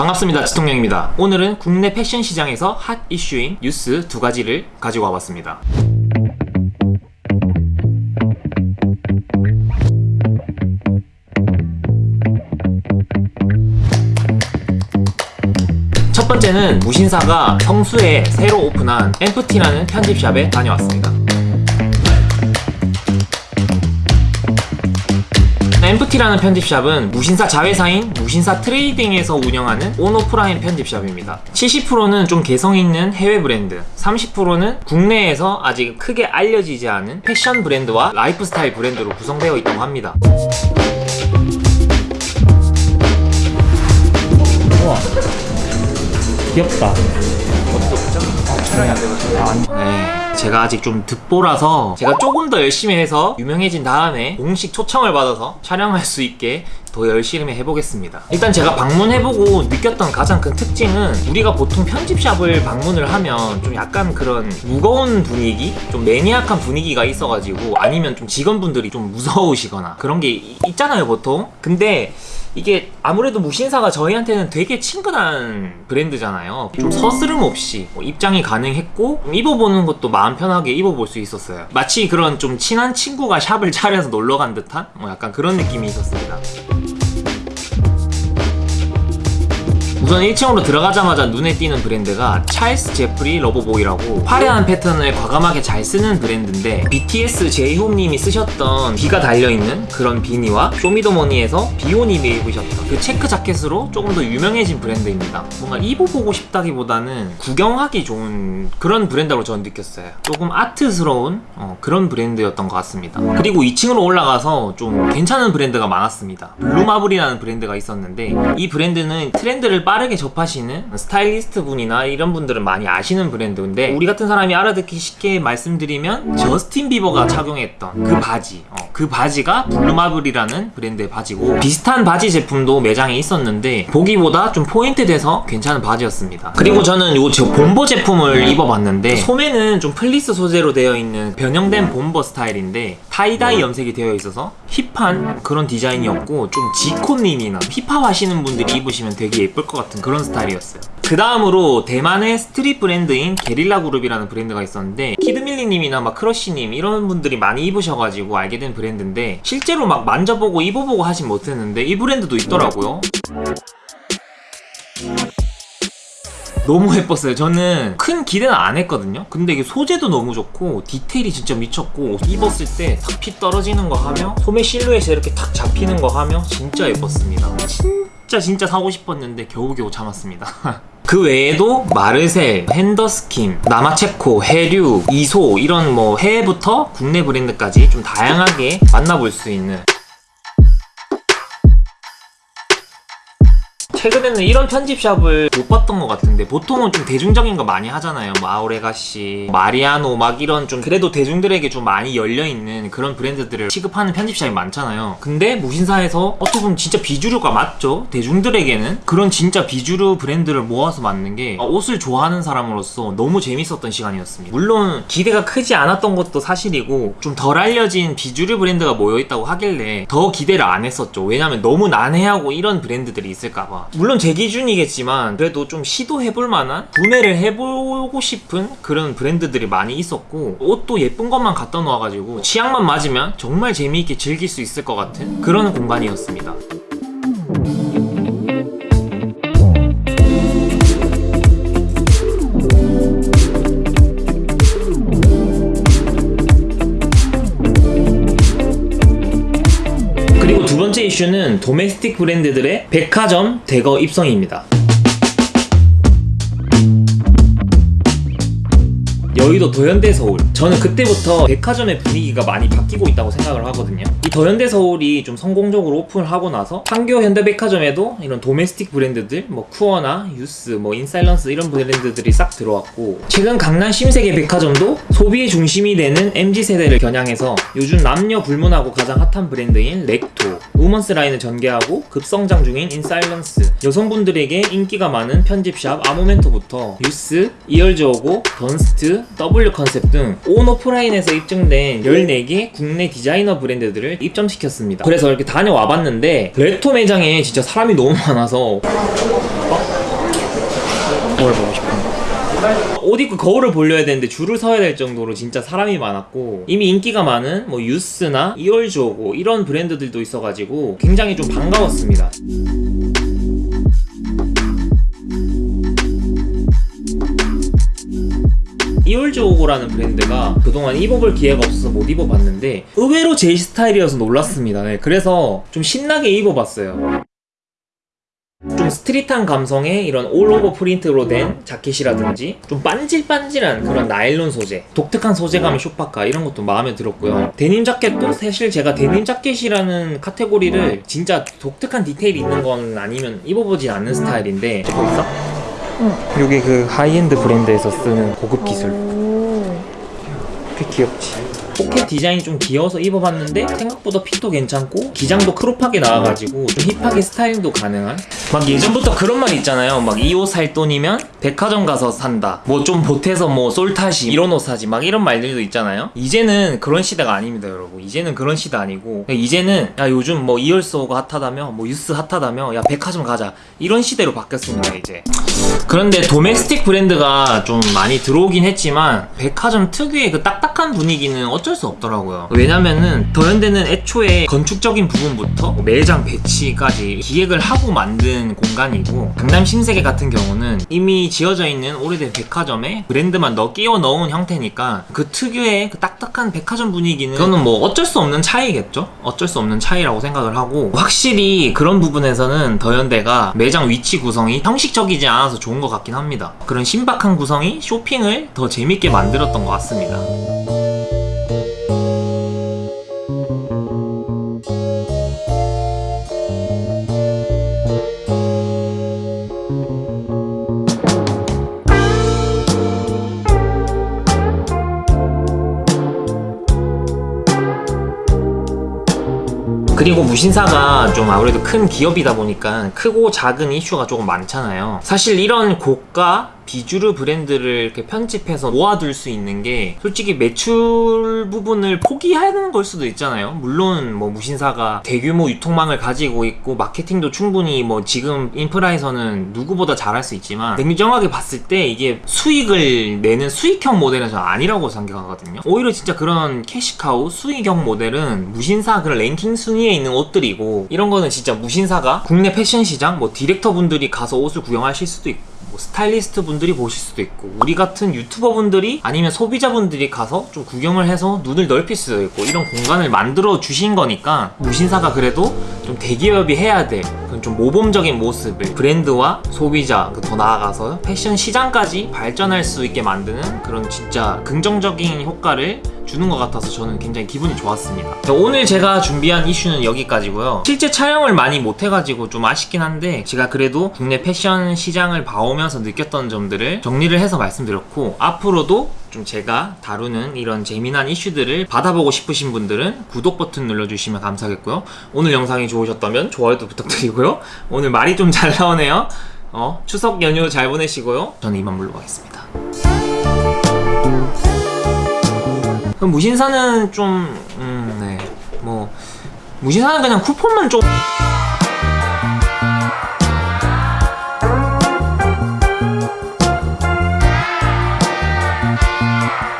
반갑습니다 지통령입니다. 오늘은 국내 패션 시장에서 핫 이슈인 뉴스 두 가지를 가지고 와봤습니다. 첫 번째는 무신사가 성수에 새로 오픈한 엠프티라는 편집샵에 다녀왔습니다 엠프티라는 편집샵은 무신사 자회사인 무신사 트레이딩에서 운영하는 온오프라인 편집샵입니다. 70%는 좀 개성있는 해외 브랜드, 30%는 국내에서 아직 크게 알려지지 않은 패션 브랜드와 라이프스타일 브랜드로 구성되어 있다고 합니다. 우와 귀엽다. 네, 제가 아직 좀 듣보라서 제가 조금 더 열심히 해서 유명해진 다음에 공식 초청을 받아서 촬영할 수 있게 더 열심히 해보겠습니다 일단 제가 방문해보고 느꼈던 가장 큰 특징은 우리가 보통 편집샵을 방문을 하면 좀 약간 그런 무거운 분위기? 좀 매니악한 분위기가 있어가지고 아니면 좀 직원분들이 좀 무서우시거나 그런 게 이- 있잖아요 보통 근데 이게 아무래도 무신사가 저희한테는 되게 친근한 브랜드잖아요. 좀 서스름 없이 뭐 입장이 가능했고 좀 입어보는 것도 마음 편하게 입어볼 수 있었어요. 마치 그런 좀 친한 친구가 샵을 차려서 놀러 간 듯한? 뭐 약간 그런 느낌이 있었습니다 우선 1층으로 들어가자마자 눈에 띄는 브랜드가 찰스 제프리 러버보이라고 화려한 패턴을 과감하게 잘 쓰는 브랜드인데 BTS 제이홉님이 쓰셨던 귀가 달려있는 그런 비니와 쇼미더머니에서 비오님이 입으셨던 그 체크 자켓으로 조금 더 유명해진 브랜드입니다. 뭔가 입어보고 싶다기보다는 구경하기 좋은 그런 브랜드로 저는 느꼈어요. 조금 아트스러운 어, 그런 브랜드였던 것 같습니다. 그리고 2층으로 올라가서 좀 괜찮은 브랜드가 많았습니다. 블루마블이라는 브랜드가 있었는데 이 브랜드는 트렌드를 빠르게 접하시는 스타일리스트 분이나 이런 분들은 많이 아시는 브랜드인데 우리 같은 사람이 알아듣기 쉽게 말씀드리면 저스틴 비버가 착용했던 그 바지 어, 그 바지가 블루마블이라는 브랜드의 바지고 비슷한 바지 제품도 매장에 있었는데 보기보다 좀 포인트 돼서 괜찮은 바지였습니다. 그리고 저는 요 저 bomber 제품을 입어봤는데 소매는 좀 플리스 소재로 되어 있는 변형된 bomber 스타일인데 tie-dye 염색이 되어 있어서 힙한 그런 디자인이었고 좀 지코님이나 힙합 하시는 분들이 입으시면 되게 예쁠 것 같은 그런 스타일이었어요. 그 다음으로 대만의 스트릿 브랜드인 게릴라 그룹이라는 브랜드가 있었는데 키드밀리님이나 막 크러쉬님 이런 분들이 많이 입으셔가지고 알게 된 브랜드인데 실제로 막 만져보고 입어보고 하진 못했는데 이 브랜드도 있더라고요 너무 예뻤어요. 저는 큰 기대는 안 했거든요. 근데 이게 소재도 너무 좋고 디테일이 진짜 미쳤고 입었을 때 탁 피 떨어지는 거 하며 소매 실루엣에 이렇게 탁 잡히는 거 하며 진짜 예뻤습니다. 진짜 진짜 사고 싶었는데 겨우겨우 참았습니다. 그 외에도 마르셀, 핸더스킨, 나마체코, 해류, 이소 이런 뭐 해외부터 국내 브랜드까지 좀 다양하게 만나볼 수 있는 최근에는 이런 편집샵을 못 봤던 것 같은데 보통은 좀 대중적인 거 많이 하잖아요. 뭐 아우레가시, 마리아노 막 이런 좀 그래도 대중들에게 좀 많이 열려있는 그런 브랜드들을 취급하는 편집샵이 많잖아요. 근데 무신사에서 어떻게 보면 진짜 비주류가 맞죠? 대중들에게는 그런 진짜 비주류 브랜드를 모아서 만든 게 옷을 좋아하는 사람으로서 너무 재밌었던 시간이었습니다. 물론 기대가 크지 않았던 것도 사실이고 좀 덜 알려진 비주류 브랜드가 모여있다고 하길래 더 기대를 안 했었죠. 왜냐면 너무 난해하고 이런 브랜드들이 있을까봐 물론 제 기준이겠지만 그래도 좀 시도해볼 만한 구매를 해보고 싶은 그런 브랜드들이 많이 있었고 옷도 예쁜 것만 갖다 놓아가지고 취향만 맞으면 정말 재미있게 즐길 수 있을 것 같은 그런 공간이었습니다 번째 이슈는 도메스틱 브랜드들의 백화점 대거 입성입니다. 여의도 더현대 서울. 저는 그때부터 백화점의 분위기가 많이 바뀌고 있다고 생각을 하거든요. 이 더현대 서울이 좀 성공적으로 오픈을 하고 나서 판교 현대백화점에도 이런 domestic 브랜드들 뭐 쿠어나 유스 뭐 인사일런스 이런 브랜드들이 싹 들어왔고 최근 강남 신세계 백화점도 소비의 중심이 되는 MZ세대를 겨냥해서 요즘 남녀 불문하고 가장 핫한 브랜드인 렉토 women's line을 전개하고 급성장 중인 인사일런스. 여성분들에게 인기가 많은 편집샵 아모멘토부터 유스, 이얼즈어고, 던스트, W 컨셉 등 온오프라인에서 입증된 14개 국내 디자이너 브랜드들을 입점시켰습니다. 그래서 이렇게 다녀와 봤는데 렉토 매장에 진짜 사람이 너무 많아서 거울 보고 싶어. 옷 입고 거울을 보려야 되는데 줄을 서야 될 정도로 진짜 사람이 많았고 이미 인기가 많은 뭐 유스나 이월조고 뭐 이런 브랜드들도 있어가지고 굉장히 좀 반가웠습니다. 이올조고라는 브랜드가 그동안 입어볼 기회가 없어서 못 입어봤는데 의외로 제 스타일이어서 놀랐습니다. 네, 그래서 좀 신나게 입어봤어요. 좀 스트릿한 감성의 이런 all-over print로 된 자켓이라든지 좀 반질반질한 그런 나일론 소재 독특한 소재감의 shell 파카 이런 것도 마음에 들었고요 데님 자켓도 사실 제가 데님 자켓이라는 카테고리를 진짜 독특한 디테일이 있는 건 아니면 입어보지 않는 스타일인데 찍고 있어? 응 이게 그 하이엔드 브랜드에서 쓰는 고급 기술. 꽤 귀엽지 포켓 디자인이 좀 귀여워서 입어봤는데 생각보다 fit도 괜찮고 기장도 crop하게 나와가지고 좀 힙하게 스타일링도 가능한? 막 예전부터 그런 말 있잖아요. 막 이 옷 살 돈이면 백화점 가서 산다. 뭐 좀 보태서 뭐 솔타시 이런 옷 사지. 막 이런 말들도 있잖아요. 이제는 그런 시대가 아닙니다 여러분. 이제는 그런 시대 아니고. 이제는 야 요즘 뭐 이얼즈어고가 핫하다며 뭐 유스 핫하다며 야 백화점 가자. 이런 시대로 바뀌었습니다 이제. 그런데 domestic 브랜드가 좀 많이 들어오긴 했지만 백화점 특유의 그 딱딱한 분위기는 어쩔 수 없더라고요. 왜냐면은 더현대는 애초에 건축적인 부분부터 매장 배치까지 기획을 하고 만든 공간이고 강남 신세계 같은 경우는 이미 지어져 있는 오래된 백화점에 브랜드만 넣어 끼워 넣은 형태니까 그 특유의 그 딱딱한 백화점 분위기는 그거는 뭐 어쩔 수 없는 차이겠죠? 어쩔 수 없는 차이라고 생각을 하고 확실히 그런 부분에서는 더현대가 매장 위치 구성이 형식적이지 않아서 좋은 것 같긴 합니다. 그런 신박한 구성이 쇼핑을 더 재밌게 만들었던 것 같습니다 그리고 무신사가 좀 아무래도 큰 기업이다 보니까 크고 작은 이슈가 조금 많잖아요. 사실 이런 고가 비주류 브랜드를 이렇게 편집해서 모아둘 수 있는 게 솔직히 매출 부분을 포기하는 걸 수도 있잖아요. 물론 뭐 무신사가 대규모 유통망을 가지고 있고 마케팅도 충분히 뭐 지금 인프라에서는 누구보다 잘할 수 있지만 냉정하게 봤을 때 이게 수익을 내는 수익형 모델은 저 아니라고 생각하거든요. 오히려 진짜 그런 캐시카우 수익형 모델은 무신사 그런 랭킹 순위에 있는 옷들이고 이런 거는 진짜 무신사가 국내 패션 시장 뭐 디렉터 분들이 가서 옷을 구경하실 수도 있고 뭐 스타일리스트 분들이 보실 수도 있고 우리 같은 유튜버 분들이 아니면 소비자 분들이 가서 좀 구경을 해서 눈을 넓힐 수도 있고 이런 공간을 만들어 주신 거니까 무신사가 그래도 좀 대기업이 해야 될 그런 좀 모범적인 모습을 브랜드와 소비자 그더 나아가서 패션 시장까지 발전할 수 있게 만드는 그런 진짜 긍정적인 효과를 주는 것 같아서 저는 굉장히 기분이 좋았습니다. 자, 오늘 제가 준비한 이슈는 여기까지고요. 실제 촬영을 많이 못해가지고 좀 아쉽긴 한데 제가 그래도 국내 패션 시장을 봐오면서 느꼈던 점들을 정리를 해서 말씀드렸고 앞으로도 좀 제가 다루는 이런 재미난 이슈들을 받아보고 싶으신 분들은 구독 버튼 눌러주시면 감사하겠고요. 오늘 영상이 좋으셨다면 좋아요도 부탁드리고요. 오늘 말이 좀 잘 나오네요. 어, 추석 연휴 잘 보내시고요. 저는 이만 물러가겠습니다. 그럼 무신사는 좀, 음, 네. 뭐, 무신사는 그냥 쿠폰만 좀.